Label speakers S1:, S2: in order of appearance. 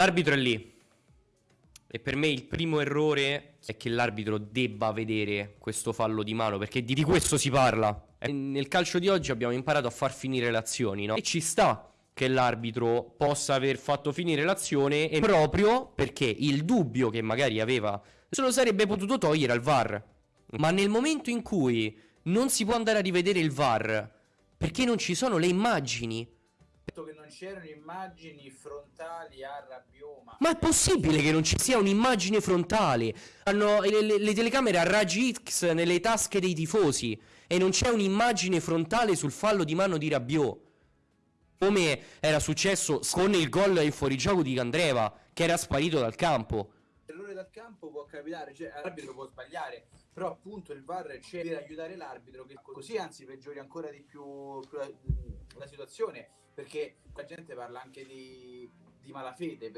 S1: L'arbitro è lì. E per me il primo errore è che l'arbitro debba vedere questo fallo di mano, perché di, questo si parla. E nel calcio di oggi abbiamo imparato a far finire le azioni, no? E ci sta che l'arbitro possa aver fatto finire l'azione e proprio perché il dubbio che magari aveva se lo sarebbe potuto togliere al VAR. Ma nel momento in cui non si può andare a rivedere il VAR perché non ci sono le immagini,
S2: che non c'erano immagini frontali a Rabbioma.
S1: Ma è possibile che non ci sia un'immagine frontale? Hanno le, le- le telecamere a raggi X nelle tasche dei tifosi e non c'è un'immagine frontale sul fallo di mano di Rabiot. Come era successo con il gol in fuorigioco di Candreva, che era sparito dal campo.
S2: L'errore dal campo può capitare, cioè l'arbitro può sbagliare, però appunto il VAR c'è per aiutare l'arbitro che così anzi peggiori ancora di più, la, la situazione, perché la gente parla anche di, di malafede,